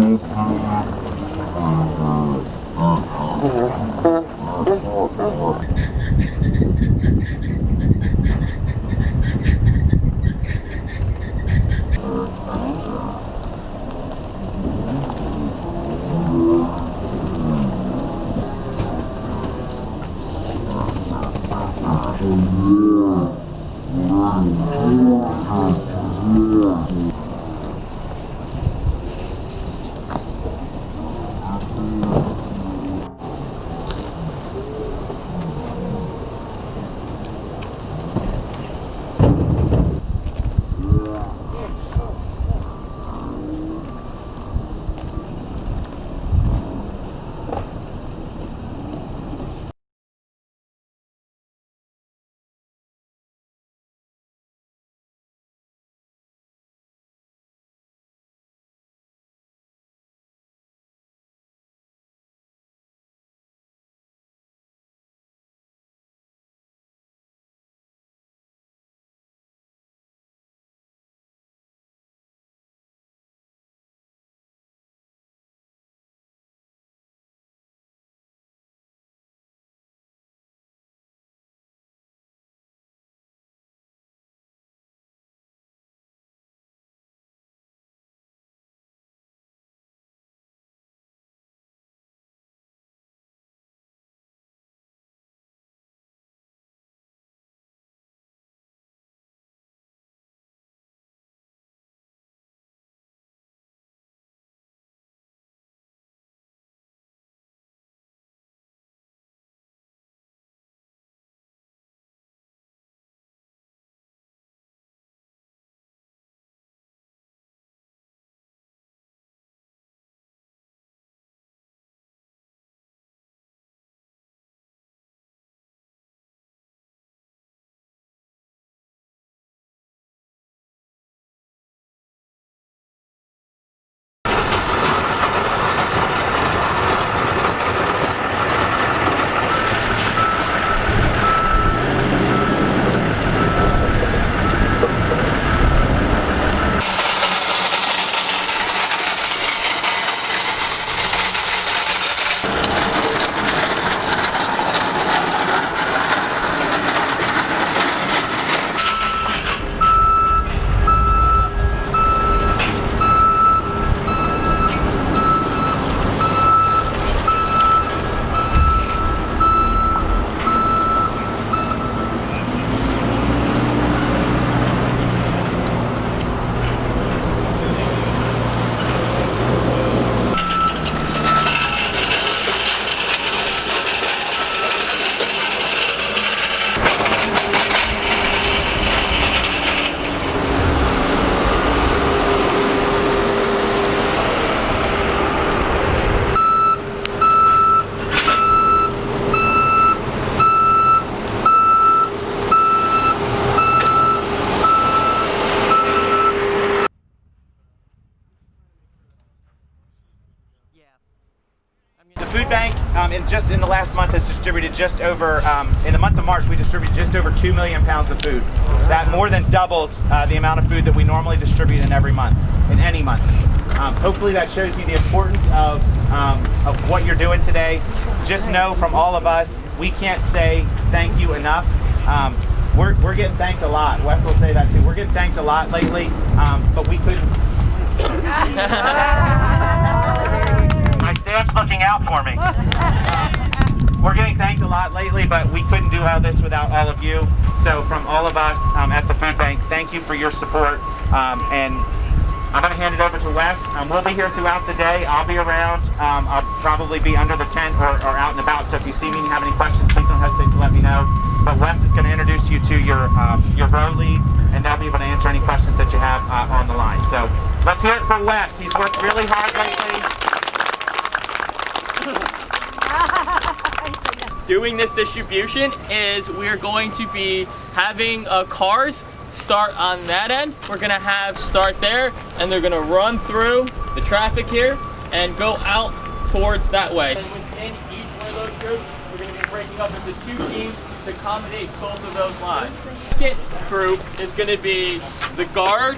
Uhum. The food bank, um, in just in the last month, has distributed just over. Um, in the month of March, we distributed just over two million pounds of food. That more than doubles uh, the amount of food that we normally distribute in every month, in any month. Um, hopefully, that shows you the importance of um, of what you're doing today. Just know from all of us, we can't say thank you enough. Um, we're, we're getting thanked a lot. Wes will say that too. We're getting thanked a lot lately, um, but we couldn't. Staff's looking out for me. We're getting thanked a lot lately, but we couldn't do all this without all of you. So from all of us um, at the food bank, thank you for your support. Um, and I'm going to hand it over to Wes. Um, we'll be here throughout the day. I'll be around. Um, I'll probably be under the tent or, or out and about. So if you see me and you have any questions, please don't hesitate to let me know. But Wes is going to introduce you to your um, your row lead, and they'll be able to answer any questions that you have uh, on the line. So let's hear it for Wes. He's worked really hard lately. Doing this distribution is we're going to be having uh, cars start on that end. We're gonna have start there and they're gonna run through the traffic here and go out towards that way. And within each one of those groups, we're gonna be breaking up into two teams to accommodate both of those lines. Second group is gonna be the guard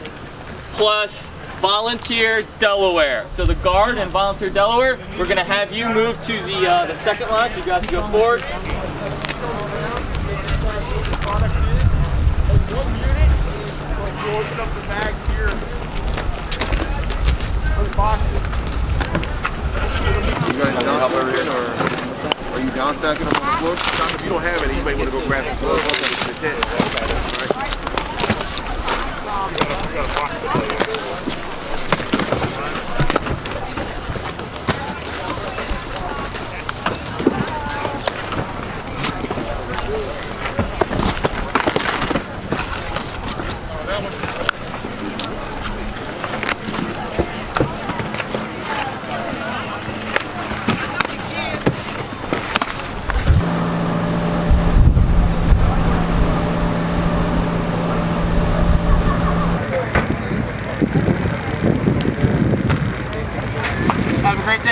plus Volunteer Delaware. So the guard and Volunteer Delaware, we're gonna have you move to the uh, the second line. So you guys go forward. Are you down stacking them on the floor? If you don't have it, you may want to go grab. The tent. Right.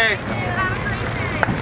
Day.